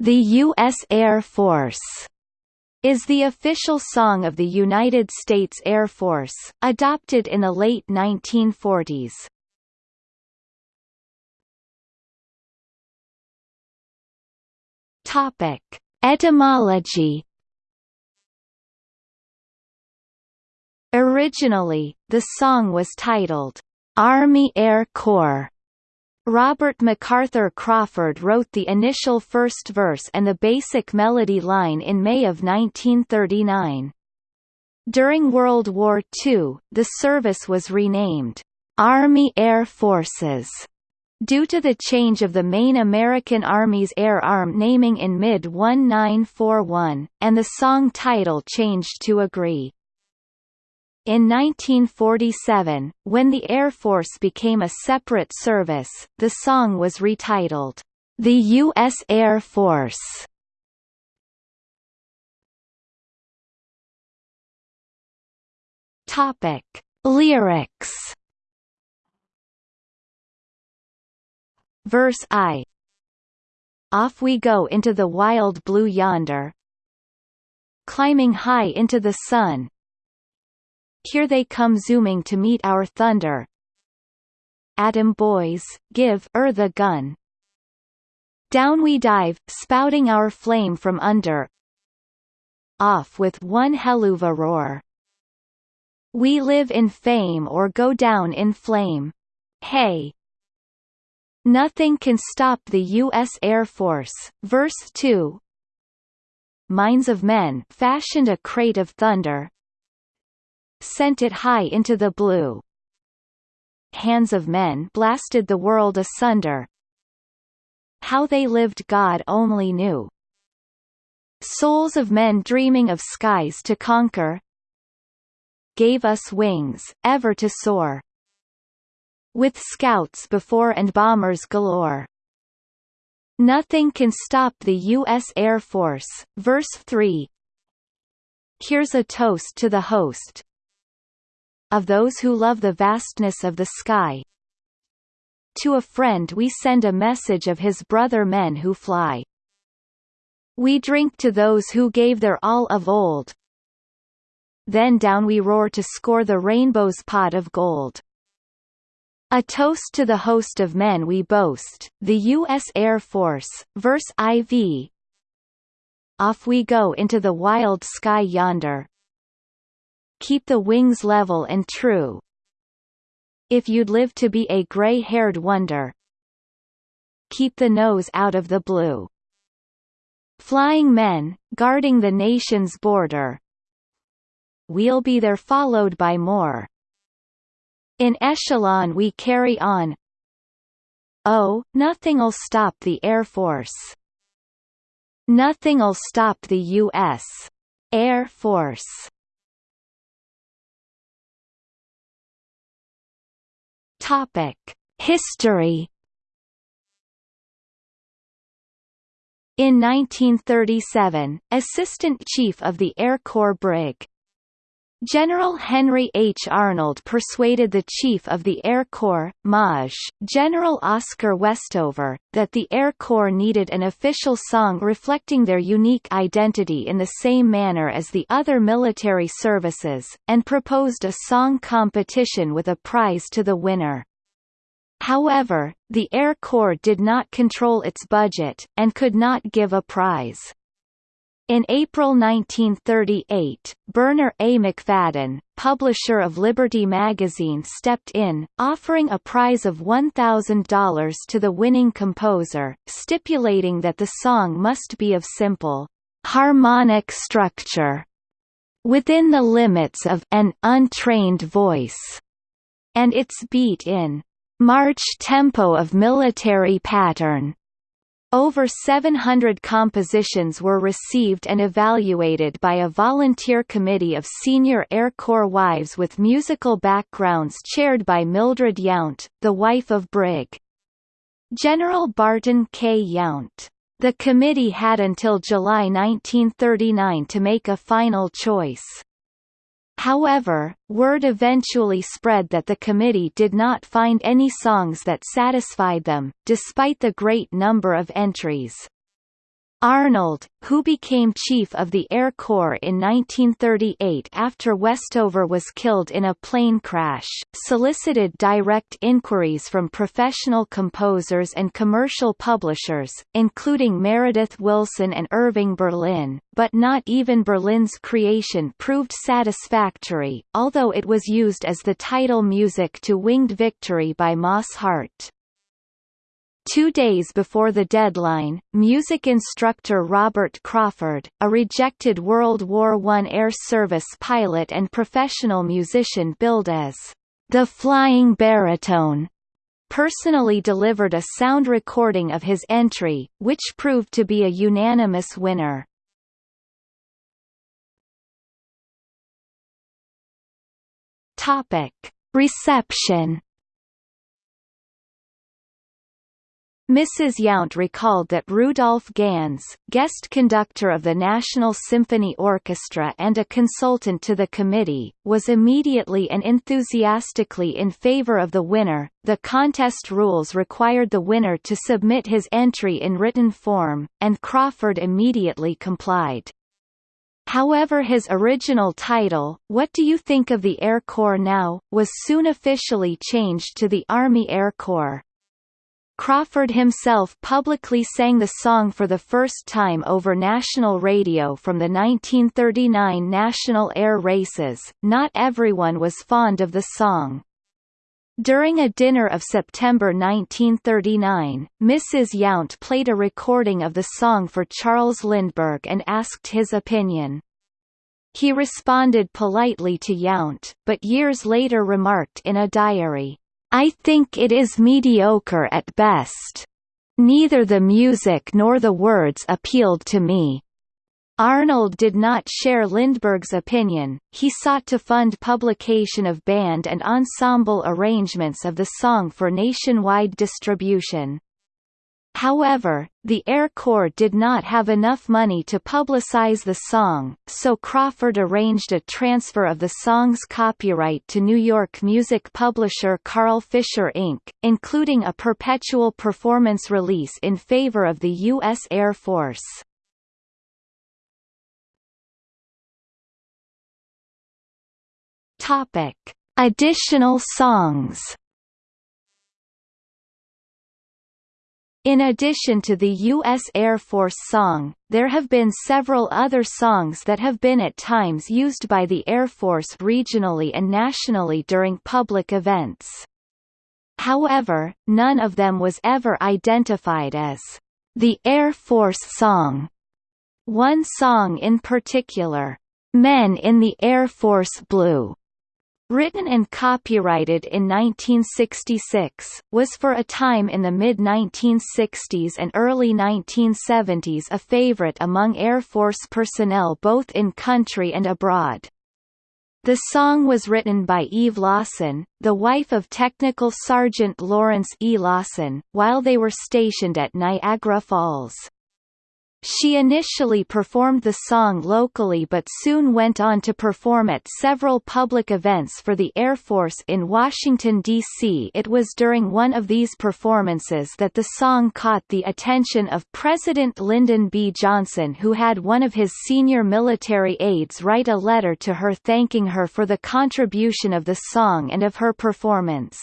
The U.S. Air Force is the official song of the United States Air Force, adopted in the late 1940s. Topic: Etymology Originally, the song was titled, Army Air Corps. Robert MacArthur Crawford wrote the initial first verse and the basic melody line in May of 1939. During World War II, the service was renamed, Army Air Forces, due to the change of the main American Army's air arm naming in mid-1941, and the song title changed to agree. In 1947, when the Air Force became a separate service, the song was retitled, The U.S. Air Force. Topic. Lyrics Verse I Off we go into the wild blue yonder Climbing high into the sun, here they come zooming to meet our thunder. Atom boys, give er the gun. Down we dive, spouting our flame from under. Off with one helluva roar. We live in fame or go down in flame. Hey! Nothing can stop the U.S. Air Force. Verse 2 Minds of men fashioned a crate of thunder, sent it high into the blue. Hands of men blasted the world asunder. How they lived God only knew. Souls of men dreaming of skies to conquer Gave us wings, ever to soar. With scouts before and bombers galore. Nothing can stop the U.S. Air Force. Verse 3 Here's a toast to the host, of those who love the vastness of the sky. To a friend we send a message of his brother men who fly. We drink to those who gave their all of old. Then down we roar to score the rainbow's pot of gold. A toast to the host of men we boast, the U.S. Air Force, verse IV. Off we go into the wild sky yonder, keep the wings level and true. If you'd live to be a gray-haired wonder, keep the nose out of the blue. Flying men, guarding the nation's border. We'll be there followed by more. In echelon we carry on. Oh, nothing'll stop the Air Force. Nothing'll stop the U.S. Air Force. Topic: History. In 1937, Assistant Chief of the Air Corps Brig. General Henry H. Arnold persuaded the Chief of the Air Corps, Maj. General Oscar Westover, that the Air Corps needed an official song reflecting their unique identity in the same manner as the other military services, and proposed a song competition with a prize to the winner. However, the Air Corps did not control its budget, and could not give a prize. In April 1938, Bernarr A. Macfadden, publisher of Liberty magazine stepped in, offering a prize of $1,000 to the winning composer, stipulating that the song must be of simple, harmonic structure, within the limits of an untrained voice, and its beat in march tempo of military pattern. Over 700 compositions were received and evaluated by a volunteer committee of senior Air Corps wives with musical backgrounds chaired by Mildred Yount, the wife of Brig. General Barton K. Yount. The committee had until July 1939 to make a final choice. However, word eventually spread that the committee did not find any songs that satisfied them, despite the great number of entries. Arnold, who became chief of the Air Corps in 1938 after Westover was killed in a plane crash, solicited direct inquiries from professional composers and commercial publishers, including Meredith Willson and Irving Berlin, but not even Berlin's creation proved satisfactory, although it was used as the title music to Winged Victory by Moss Hart. Two days before the deadline, music instructor Robert Crawford, a rejected World War I Air Service pilot and professional musician billed as the Flying Baritone, personally delivered a sound recording of his entry, which proved to be a unanimous winner. Reception Mrs. Yount recalled that Rudolph Ganz, guest conductor of the National Symphony Orchestra and a consultant to the committee, was immediately and enthusiastically in favor of the winner. The contest rules required the winner to submit his entry in written form, and Crawford immediately complied. However his original title, What Do You Think of the Air Corps Now?, was soon officially changed to the Army Air Corps. Crawford himself publicly sang the song for the first time over national radio from the 1939 National Air Races. Not everyone was fond of the song. During a dinner of September 1939, Mrs. Yount played a recording of the song for Charles Lindbergh and asked his opinion. He responded politely to Yount, but years later remarked in a diary, I think it is mediocre at best. Neither the music nor the words appealed to me. Arnold did not share Lindbergh's opinion, he sought to fund publication of band and ensemble arrangements of the song for nationwide distribution. However, the Air Corps did not have enough money to publicize the song, so Crawford arranged a transfer of the song's copyright to New York music publisher Carl Fischer Inc., including a perpetual performance release in favor of the U.S. Air Force. Topic. Additional songs In addition to the U.S. Air Force song, there have been several other songs that have been at times used by the Air Force regionally and nationally during public events. However, none of them was ever identified as the Air Force song. One song in particular, Men in the Air Force Blue, Written and copyrighted in 1966, was for a time in the mid-1960s and early 1970s a favorite among Air Force personnel both in country and abroad. The song was written by Eve Lawson, the wife of Technical Sergeant Lawrence E. Lawson, while they were stationed at Niagara Falls. She initially performed the song locally but soon went on to perform at several public events for the Air Force in Washington, D.C. It was during one of these performances that the song caught the attention of President Lyndon B. Johnson who had one of his senior military aides write a letter to her thanking her for the contribution of the song and of her performance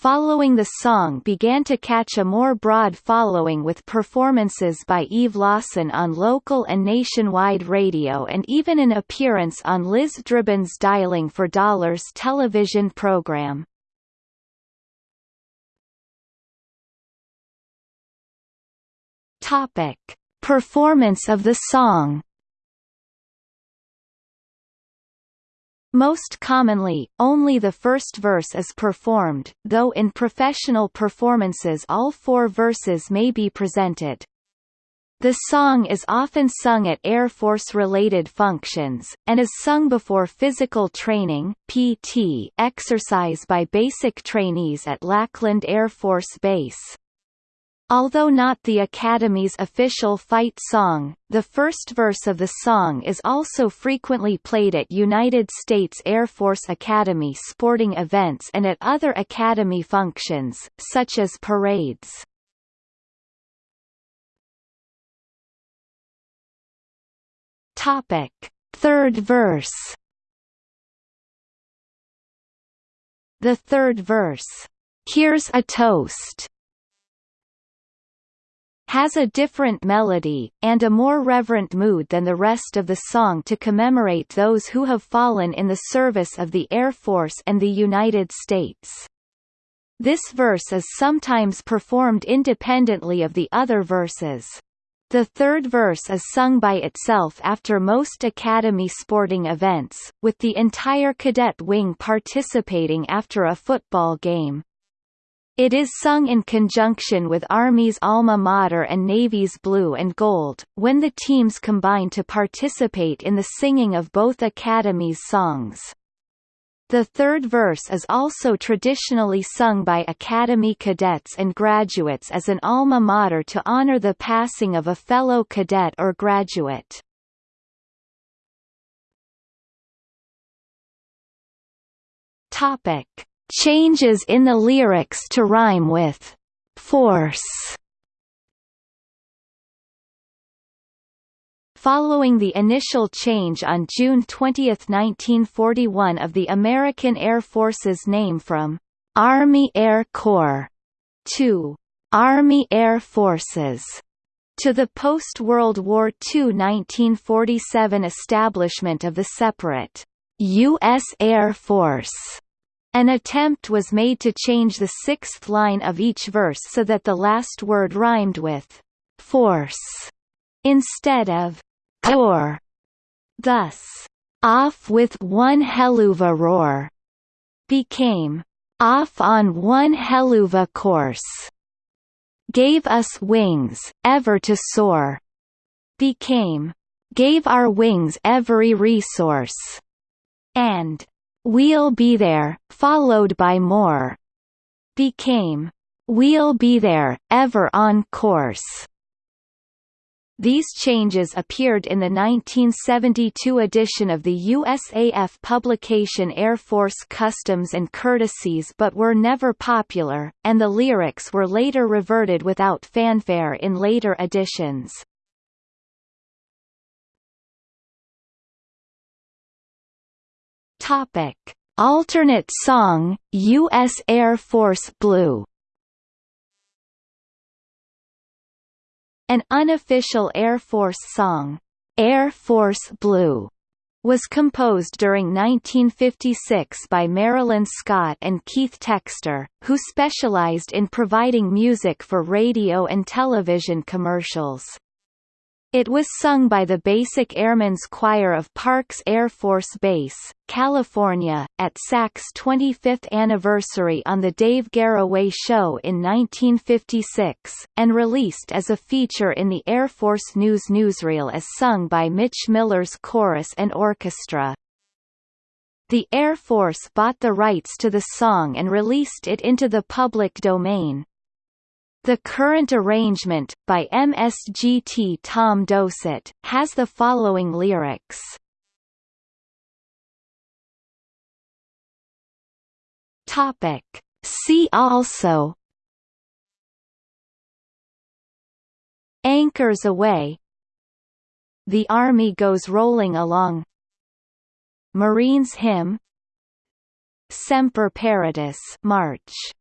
following the song began to catch a more broad following with performances by Eve Lawson on local and nationwide radio and even an appearance on Liz Dribben's Dialing for Dollars television program. Topic. Performance of the song Most commonly, only the first verse is performed, though in professional performances all four verses may be presented. The song is often sung at Air Force-related functions, and is sung before physical training PT exercise by basic trainees at Lackland Air Force Base. Although not the Academy's official fight song, the first verse of the song is also frequently played at United States Air Force Academy sporting events and at other Academy functions, such as parades. Topic. Third verse The third verse, "'Here's a Toast' has a different melody, and a more reverent mood than the rest of the song to commemorate those who have fallen in the service of the Air Force and the United States. This verse is sometimes performed independently of the other verses. The third verse is sung by itself after most Academy sporting events, with the entire cadet wing participating after a football game. It is sung in conjunction with Army's alma mater and Navy's blue and gold, when the teams combine to participate in the singing of both Academy's songs. The third verse is also traditionally sung by Academy cadets and graduates as an alma mater to honor the passing of a fellow cadet or graduate. Topic. Changes in the lyrics to rhyme with force Following the initial change on June 20, 1941 of the American Air Force's name from Army Air Corps to Army Air Forces to the post-World War II 1947 establishment of the separate U.S. Air Force an attempt was made to change the sixth line of each verse so that the last word rhymed with force instead of core. Thus, off with one helluva roar became off on one helluva course. Gave us wings, ever to soar became gave our wings every resource and We'll Be There, followed by more, became We'll Be There, Ever on Course. These changes appeared in the 1972 edition of the USAF publication Air Force Customs and Courtesies but were never popular, and the lyrics were later reverted without fanfare in later editions. Topic: Alternate song, U.S. Air Force Blue. An unofficial Air Force song, Air Force Blue, was composed during 1956 by Marilyn Scott and Keith Textor, who specialized in providing music for radio and television commercials. It was sung by the Basic Airmen's Choir of Parks Air Force Base, California, at SAC's 25th anniversary on The Dave Garroway Show in 1956, and released as a feature in the Air Force News newsreel as sung by Mitch Miller's chorus and orchestra. The Air Force bought the rights to the song and released it into the public domain. The current arrangement, by MSGT Tom Dossett, has the following lyrics. Topic. See also. Anchors Aweigh. The Army Goes Rolling Along. Marines Hymn. Semper Paratus March